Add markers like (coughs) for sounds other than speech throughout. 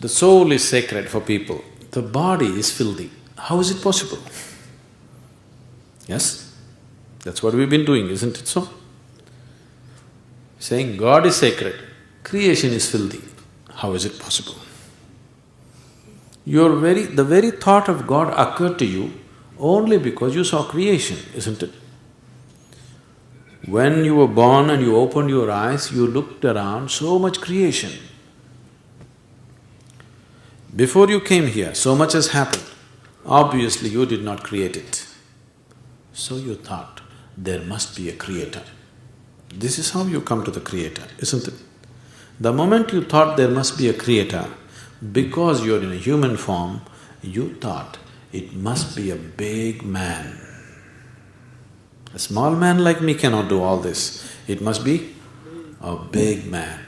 The soul is sacred for people, the body is filthy. How is it possible? Yes? That's what we've been doing, isn't it so? Saying God is sacred, creation is filthy. How is it possible? Your very… the very thought of God occurred to you only because you saw creation, isn't it? When you were born and you opened your eyes, you looked around, so much creation. Before you came here, so much has happened. Obviously, you did not create it. So you thought, there must be a creator. This is how you come to the creator, isn't it? The moment you thought there must be a creator, because you're in a human form, you thought it must be a big man. A small man like me cannot do all this. It must be a big man.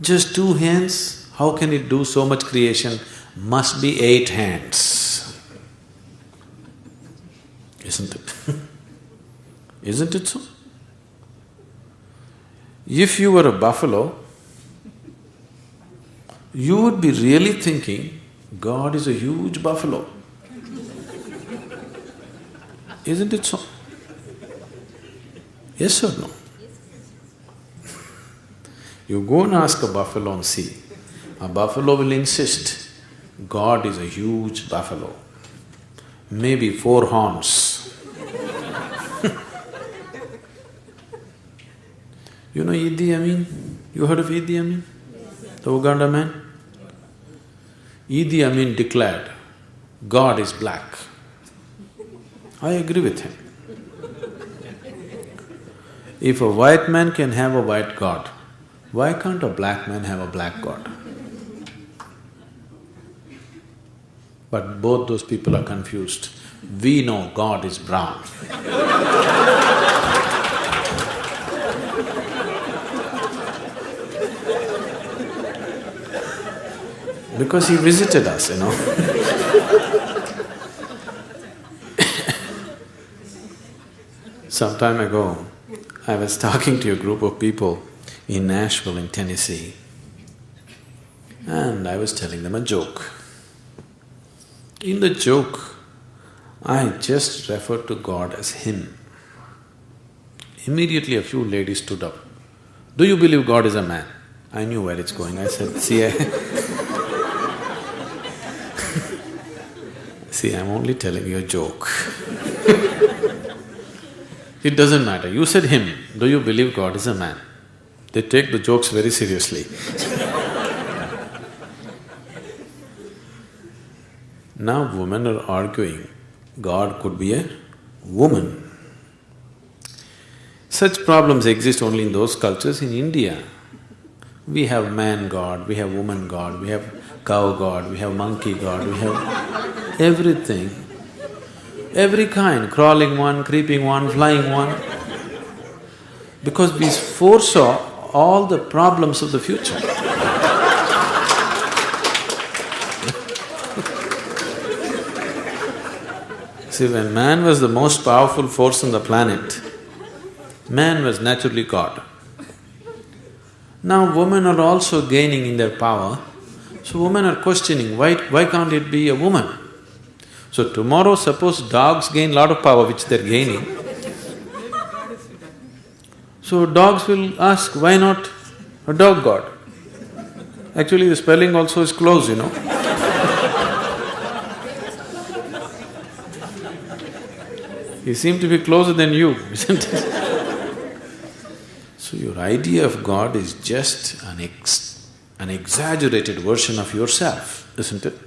Just two hands, how can it do so much creation? Must be eight hands. Isn't it? (laughs) Isn't it so? If you were a buffalo, you would be really thinking, God is a huge buffalo. Isn't it so? Yes or no? You go and ask a buffalo and see, a buffalo will insist, God is a huge buffalo, maybe four horns. (laughs) you know Idi Amin? You heard of Idi Amin? The Uganda man? Idi Amin declared, God is black. I agree with him. If a white man can have a white god, why can't a black man have a black god? But both those people are confused. We know God is brown. because he visited us, you know (coughs) Some time ago, I was talking to a group of people in Nashville in Tennessee and I was telling them a joke. In the joke, I just referred to God as Him. Immediately a few ladies stood up. Do you believe God is a man? I knew where it's going. I said, see, I (laughs) see, I'm only telling you a joke (laughs) It doesn't matter, you said him, do you believe God is a man? They take the jokes very seriously (laughs) Now women are arguing, God could be a woman. Such problems exist only in those cultures. In India, we have man god, we have woman god, we have cow god, we have monkey god, we have everything every kind, crawling one, creeping one, flying one, because we foresaw all the problems of the future. See, when man was the most powerful force on the planet, man was naturally God. Now women are also gaining in their power, so women are questioning, why… why can't it be a woman? So tomorrow suppose dogs gain lot of power which they're gaining, so dogs will ask, why not a dog god? Actually the spelling also is close, you know He seemed to be closer than you, isn't it? so your idea of God is just an ex… an exaggerated version of yourself, isn't it?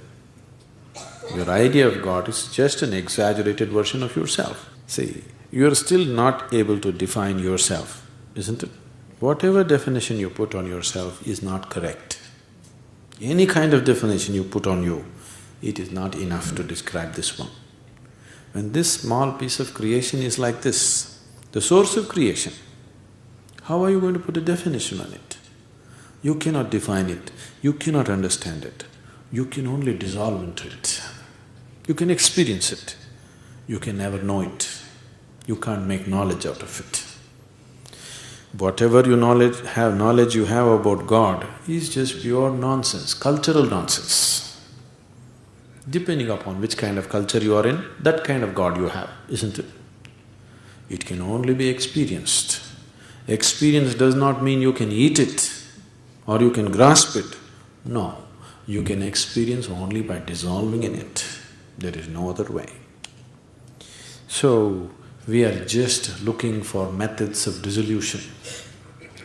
Your idea of God is just an exaggerated version of yourself. See, you're still not able to define yourself, isn't it? Whatever definition you put on yourself is not correct. Any kind of definition you put on you, it is not enough to describe this one. When this small piece of creation is like this, the source of creation, how are you going to put a definition on it? You cannot define it, you cannot understand it, you can only dissolve into it. You can experience it, you can never know it, you can't make knowledge out of it. whatever you knowledge have knowledge you have about God is just pure nonsense, cultural nonsense. Depending upon which kind of culture you are in, that kind of God you have, isn't it? It can only be experienced. Experience does not mean you can eat it or you can grasp it. No, you can experience only by dissolving in it. There is no other way. So, we are just looking for methods of dissolution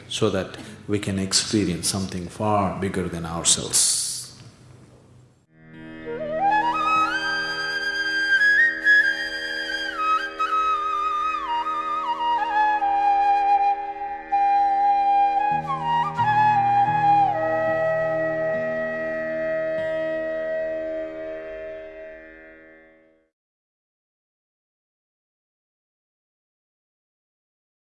so that we can experience something far bigger than ourselves.